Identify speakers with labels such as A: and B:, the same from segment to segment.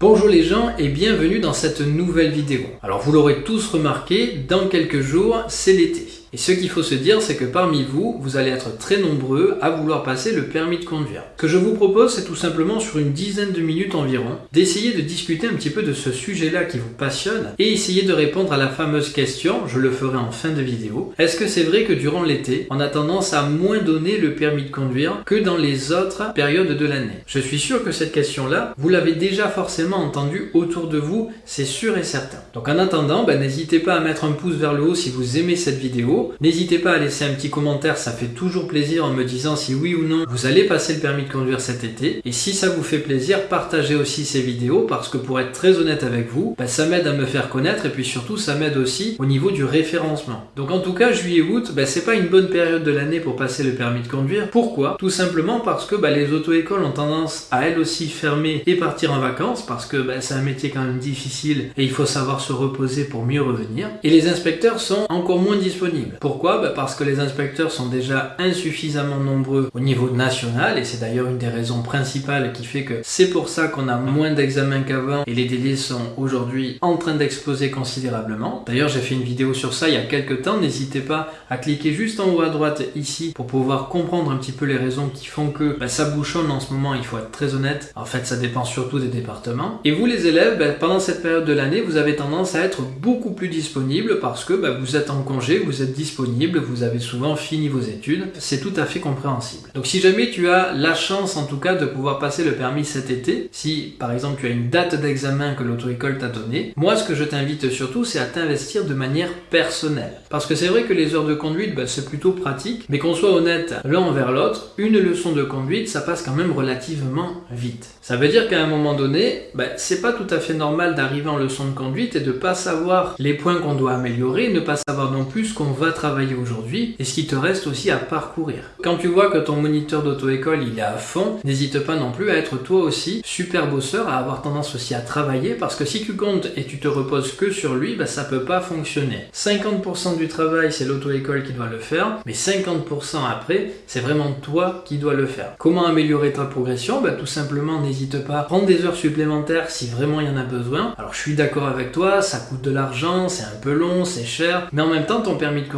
A: Bonjour les gens et bienvenue dans cette nouvelle vidéo. Alors vous l'aurez tous remarqué, dans quelques jours c'est l'été. Et ce qu'il faut se dire, c'est que parmi vous, vous allez être très nombreux à vouloir passer le permis de conduire. Ce que je vous propose, c'est tout simplement sur une dizaine de minutes environ, d'essayer de discuter un petit peu de ce sujet-là qui vous passionne et essayer de répondre à la fameuse question, je le ferai en fin de vidéo, est-ce que c'est vrai que durant l'été, on a tendance à moins donner le permis de conduire que dans les autres périodes de l'année? Je suis sûr que cette question-là, vous l'avez déjà forcément entendue autour de vous, c'est sûr et certain. Donc en attendant, ben, n'hésitez pas à mettre un pouce vers le haut si vous aimez cette vidéo, N'hésitez pas à laisser un petit commentaire, ça fait toujours plaisir en me disant si oui ou non vous allez passer le permis de conduire cet été. Et si ça vous fait plaisir, partagez aussi ces vidéos parce que pour être très honnête avec vous, bah, ça m'aide à me faire connaître et puis surtout ça m'aide aussi au niveau du référencement. Donc en tout cas, juillet-août, bah, c'est pas une bonne période de l'année pour passer le permis de conduire. Pourquoi? Tout simplement parce que bah, les auto-écoles ont tendance à elles aussi fermer et partir en vacances parce que c'est un métier quand même difficile et il faut savoir se reposer pour mieux revenir. Et les inspecteurs sont encore moins disponibles. Pourquoi bah, Parce que les inspecteurs sont déjà insuffisamment nombreux au niveau national et c'est d'ailleurs une des raisons principales qui fait que c'est pour ça qu'on a moins d'examens qu'avant et les délais sont aujourd'hui en train d'exploser considérablement. D'ailleurs j'ai fait une vidéo sur ça il y a quelques temps, n'hésitez pas à cliquer juste en haut à droite ici pour pouvoir comprendre un petit peu les raisons qui font que bah, ça bouchonne en ce moment, il faut être très honnête. En fait ça dépend surtout des départements. Et vous les élèves, bah, pendant cette période de l'année, vous avez tendance à être beaucoup plus disponible parce que vous êtes en congé, vous êtes disponible, vous avez souvent fini vos études, c'est tout à fait compréhensible. Donc si jamais tu as la chance en tout cas de pouvoir passer le permis cet été, si par exemple tu as une date d'examen que l'auto-école t'a donnée, moi ce que je t'invite surtout c'est à t'investir de manière personnelle. Parce que c'est vrai que les heures de conduite bah, c'est plutôt pratique, mais qu'on soit honnête l'un envers l'autre, une leçon de conduite ça passe quand même relativement vite. Ça veut dire qu'à un moment donné, bah, c'est pas tout à fait normal d'arriver en leçon de conduite et de pas savoir les points qu'on doit améliorer, ne pas savoir non plus ce qu'on va travailler aujourd'hui et ce qui te reste aussi à parcourir. Quand tu vois que ton moniteur d'auto-école il est à fond, n'hésite pas non plus à être toi aussi super bosseur, à avoir tendance aussi à travailler parce que si tu comptes et tu te reposes que sur lui, bah, ça peut pas fonctionner. 50% du travail c'est l'auto-école qui doit le faire, mais 50% après c'est vraiment toi qui dois le faire. Comment améliorer ta progression? Bah, Tout simplement n'hésite pas à prendre des heures supplémentaires si vraiment il y en a besoin. Alors je suis d'accord avec toi, ça coûte de l'argent, c'est un peu long, c'est cher, mais en même temps ton permis de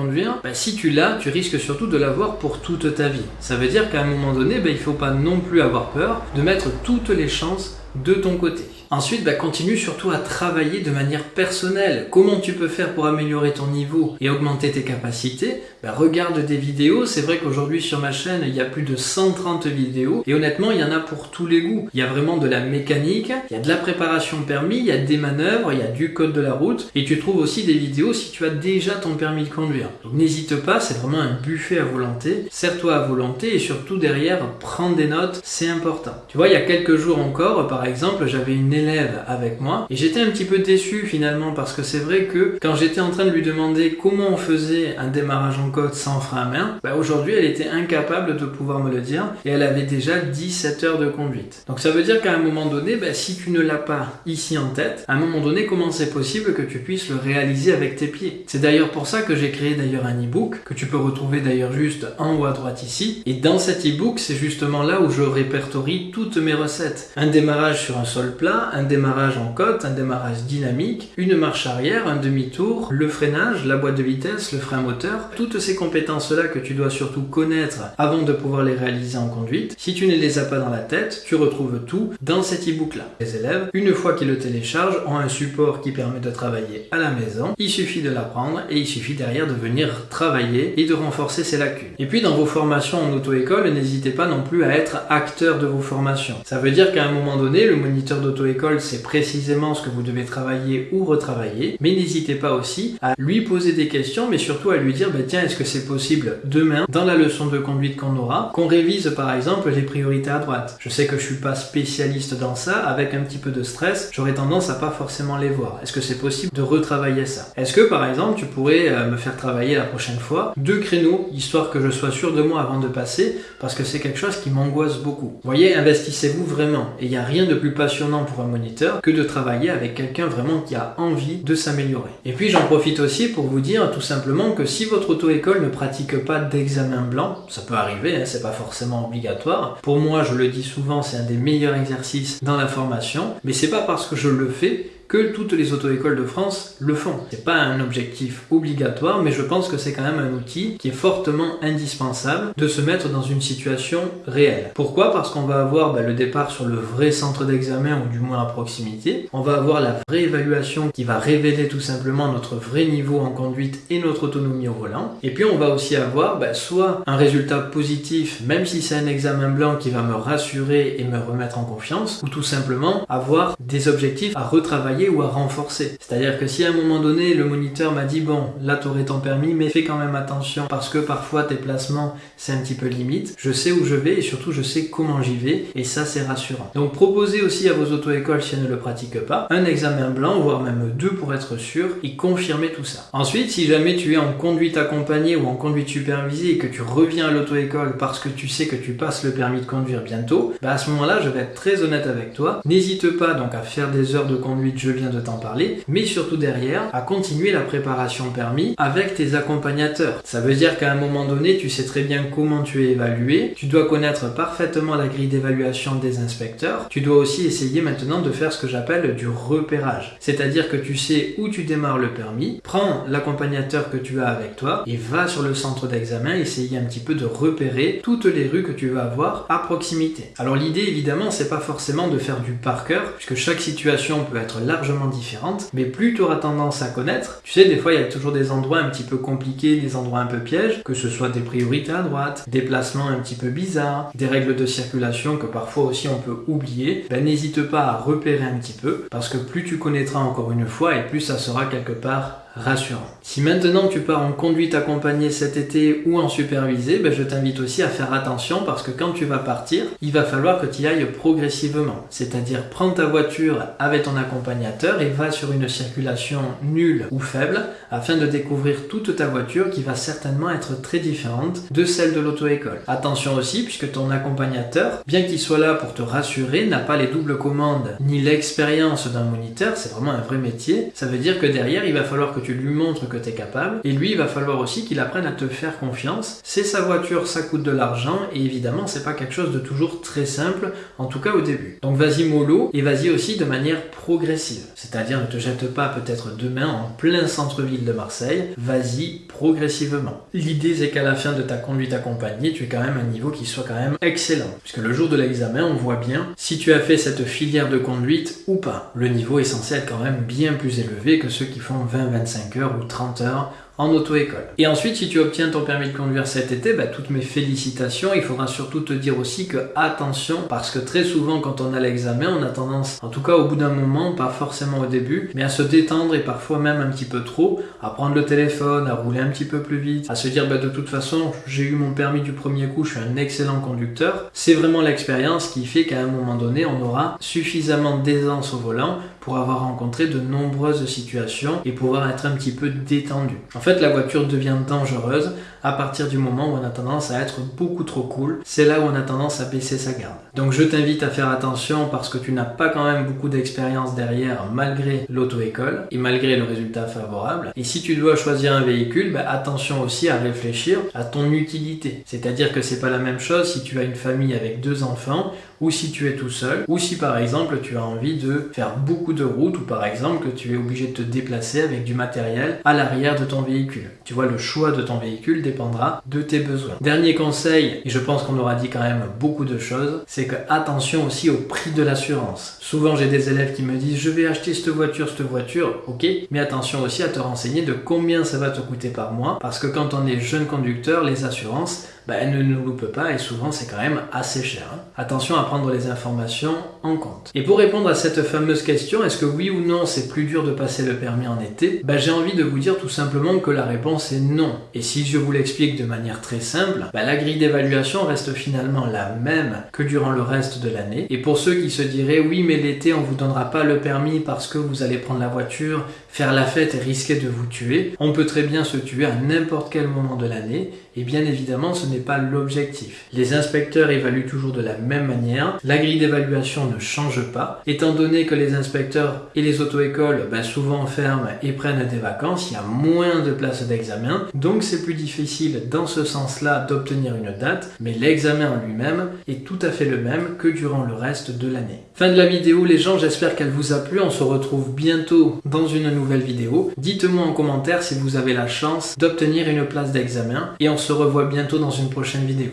A: bah, si tu l'as, tu risques surtout de l'avoir pour toute ta vie. Ça veut dire qu'à un moment donné, bah, il ne faut pas non plus avoir peur de mettre toutes les chances de ton côté. Ensuite, bah, continue surtout à travailler de manière personnelle. Comment tu peux faire pour améliorer ton niveau et augmenter tes capacités? Bah, Regarde des vidéos. C'est vrai qu'aujourd'hui sur ma chaîne, il y a plus de 130 vidéos. Et honnêtement, il y en a pour tous les goûts. Il y a vraiment de la mécanique, il y a de la préparation permis, il y a des manœuvres, il y a du code de la route. Et tu trouves aussi des vidéos si tu as déjà ton permis de conduire. Donc n'hésite pas, c'est vraiment un buffet à volonté. Sers-toi à volonté et surtout derrière, prends des notes, c'est important. Tu vois, il y a quelques jours encore, par exemple, j'avais une élève avec moi et j'étais un petit peu déçu finalement parce que c'est vrai que quand j'étais en train de lui demander comment on faisait un démarrage en côte sans frein à main, bah aujourd'hui elle était incapable de pouvoir me le dire et elle avait déjà 17 heures de conduite. Donc ça veut dire qu'à un moment donné, bah, si tu ne l'as pas ici en tête, à un moment donné, comment c'est possible que tu puisses le réaliser avec tes pieds? C'est d'ailleurs pour ça que j'ai créé d'ailleurs un e-book que tu peux retrouver d'ailleurs juste en haut à droite ici. Et dans cet e-book, c'est justement là où je répertorie toutes mes recettes. Un démarrage sur un sol plat, un démarrage en côte, un démarrage dynamique, une marche arrière, un demi-tour, le freinage, la boîte de vitesse, le frein moteur, toutes ces compétences-là que tu dois surtout connaître avant de pouvoir les réaliser en conduite. Si tu ne les as pas dans la tête, tu retrouves tout dans cet e-book-là. Les élèves, une fois qu'ils le téléchargent, ont un support qui permet de travailler à la maison. Il suffit de l'apprendre et il suffit derrière de venir travailler et de renforcer ses lacunes. Et puis dans vos formations en auto-école, n'hésitez pas non plus à être acteur de vos formations. Ça veut dire qu'à un moment donné, le moniteur d'auto-école, c'est précisément ce que vous devez travailler ou retravailler. Mais n'hésitez pas aussi à lui poser des questions, mais surtout à lui dire, bah, tiens, est-ce que c'est possible demain, dans la leçon de conduite qu'on aura, qu'on révise par exemple les priorités à droite. Je sais que je suis pas spécialiste dans ça, avec un petit peu de stress, j'aurais tendance à pas forcément les voir. Est-ce que c'est possible de retravailler ça? Est-ce que par exemple, tu pourrais euh, me faire travailler la prochaine fois deux créneaux, histoire que je sois sûr de moi avant de passer, parce que c'est quelque chose qui m'angoisse beaucoup. Voyez, investissez-vous vraiment. Et il n'y a rien de plus passionnant pour un moniteur que de travailler avec quelqu'un vraiment qui a envie de s'améliorer. Et puis j'en profite aussi pour vous dire tout simplement que si votre auto-école ne pratique pas d'examen blanc, ça peut arriver, hein, c'est pas forcément obligatoire. Pour moi, je le dis souvent, c'est un des meilleurs exercices dans la formation, mais c'est pas parce que je le fais que toutes les auto-écoles de France le font. C'est pas un objectif obligatoire, mais je pense que c'est quand même un outil qui est fortement indispensable de se mettre dans une situation réelle. Pourquoi? Parce qu'on va avoir bah, le départ sur le vrai centre d'examen, ou du moins à proximité. On va avoir la vraie évaluation qui va révéler tout simplement notre vrai niveau en conduite et notre autonomie au volant. Et puis on va aussi avoir bah, soit un résultat positif, même si c'est un examen blanc qui va me rassurer et me remettre en confiance, ou tout simplement avoir des objectifs à retravailler ou à renforcer. C'est-à-dire que si à un moment donné le moniteur m'a dit bon là t'aurais ton permis mais fais quand même attention parce que parfois tes placements c'est un petit peu limite, je sais où je vais et surtout je sais comment j'y vais et ça c'est rassurant. Donc proposez aussi à vos auto-écoles si elles ne le pratiquent pas un examen blanc voire même deux pour être sûr et confirmer tout ça. Ensuite si jamais tu es en conduite accompagnée ou en conduite supervisée et que tu reviens à l'auto-école parce que tu sais que tu passes le permis de conduire bientôt, bah à ce moment-là je vais être très honnête avec toi. N'hésite pas donc à faire des heures de conduite je viens de t'en parler, mais surtout derrière, à continuer la préparation permis avec tes accompagnateurs. Ça veut dire qu'à un moment donné, tu sais très bien comment tu es évalué, tu dois connaître parfaitement la grille d'évaluation des inspecteurs, tu dois aussi essayer maintenant de faire ce que j'appelle du repérage. C'est-à-dire que tu sais où tu démarres le permis, prends l'accompagnateur que tu as avec toi et va sur le centre d'examen essayer un petit peu de repérer toutes les rues que tu vas avoir à proximité. Alors l'idée évidemment c'est pas forcément de faire du par cœur puisque chaque situation peut être là largement différentes, mais plus tu auras tendance à connaître, tu sais, des fois il y a toujours des endroits un petit peu compliqués, des endroits un peu pièges, que ce soit des priorités à droite, des placements un petit peu bizarres, des règles de circulation que parfois aussi on peut oublier, ben n'hésite pas à repérer un petit peu, parce que plus tu connaîtras encore une fois, et plus ça sera quelque part rassurant. Si maintenant tu pars en conduite accompagnée cet été ou en supervisé, ben je t'invite aussi à faire attention parce que quand tu vas partir, il va falloir que tu y ailles progressivement. C'est-à-dire prends ta voiture avec ton accompagnateur et va sur une circulation nulle ou faible afin de découvrir toute ta voiture qui va certainement être très différente de celle de l'auto-école. Attention aussi puisque ton accompagnateur, bien qu'il soit là pour te rassurer, n'a pas les doubles commandes ni l'expérience d'un moniteur, c'est vraiment un vrai métier. Ça veut dire que derrière, il va falloir que tu lui montres que tu es capable. Et lui, il va falloir aussi qu'il apprenne à te faire confiance. C'est sa voiture, ça coûte de l'argent. Et évidemment, c'est pas quelque chose de toujours très simple, en tout cas au début. Donc vas-y mollo et vas-y aussi de manière progressive. C'est-à-dire ne te jette pas peut-être demain en plein centre-ville de Marseille. Vas-y progressivement. L'idée, c'est qu'à la fin de ta conduite accompagnée, tu aies quand même un niveau qui soit quand même excellent. Puisque le jour de l'examen, on voit bien si tu as fait cette filière de conduite ou pas. Le niveau est censé être quand même bien plus élevé que ceux qui font 20-25 5 heures ou 30 heures en auto-école. Et ensuite, si tu obtiens ton permis de conduire cet été, bah, toutes mes félicitations. Il faudra surtout te dire aussi que attention, parce que très souvent quand on a l'examen, on a tendance, en tout cas au bout d'un moment, pas forcément au début, mais à se détendre et parfois même un petit peu trop, à prendre le téléphone, à rouler un petit peu plus vite, à se dire bah, de toute façon, j'ai eu mon permis du premier coup, je suis un excellent conducteur. C'est vraiment l'expérience qui fait qu'à un moment donné, on aura suffisamment d'aisance au volant pour avoir rencontré de nombreuses situations et pouvoir être un petit peu détendu. En fait, la voiture devient dangereuse à partir du moment où on a tendance à être beaucoup trop cool. C'est là où on a tendance à baisser sa garde. Donc je t'invite à faire attention parce que tu n'as pas quand même beaucoup d'expérience derrière malgré l'auto-école et malgré le résultat favorable. Et si tu dois choisir un véhicule, bah, attention aussi à réfléchir à ton utilité. C'est-à-dire que c'est pas la même chose si tu as une famille avec deux enfants ou si tu es tout seul, ou si par exemple tu as envie de faire beaucoup de routes, ou par exemple que tu es obligé de te déplacer avec du matériel à l'arrière de ton véhicule. Tu vois, le choix de ton véhicule dépendra de tes besoins. Dernier conseil, et je pense qu'on aura dit quand même beaucoup de choses, c'est que attention aussi au prix de l'assurance. Souvent j'ai des élèves qui me disent je vais acheter cette voiture, cette voiture, ok, mais attention aussi à te renseigner de combien ça va te coûter par mois, parce que quand on est jeune conducteur, les assurances, bah, elle ne nous loupe pas et souvent c'est quand même assez cher. Hein. Attention à prendre les informations en compte. Et pour répondre à cette fameuse question, est-ce que oui ou non c'est plus dur de passer le permis en été? Bah, J'ai envie de vous dire tout simplement que la réponse est non. Et si je vous l'explique de manière très simple, bah, la grille d'évaluation reste finalement la même que durant le reste de l'année. Et pour ceux qui se diraient oui mais l'été on vous donnera pas le permis parce que vous allez prendre la voiture, faire la fête et risquer de vous tuer, on peut très bien se tuer à n'importe quel moment de l'année Et bien évidemment, ce n'est pas l'objectif. Les inspecteurs évaluent toujours de la même manière. La grille d'évaluation ne change pas. Étant donné que les inspecteurs et les auto-écoles ben, souvent ferment et prennent des vacances, il y a moins de places d'examen. Donc c'est plus difficile dans ce sens-là d'obtenir une date. Mais l'examen en lui-même est tout à fait le même que durant le reste de l'année. Fin de la vidéo les gens, j'espère qu'elle vous a plu. On se retrouve bientôt dans une vidéo. Dites-moi en commentaire si vous avez la chance d'obtenir une place d'examen et on se revoit bientôt dans une prochaine vidéo.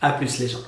A: A plus les gens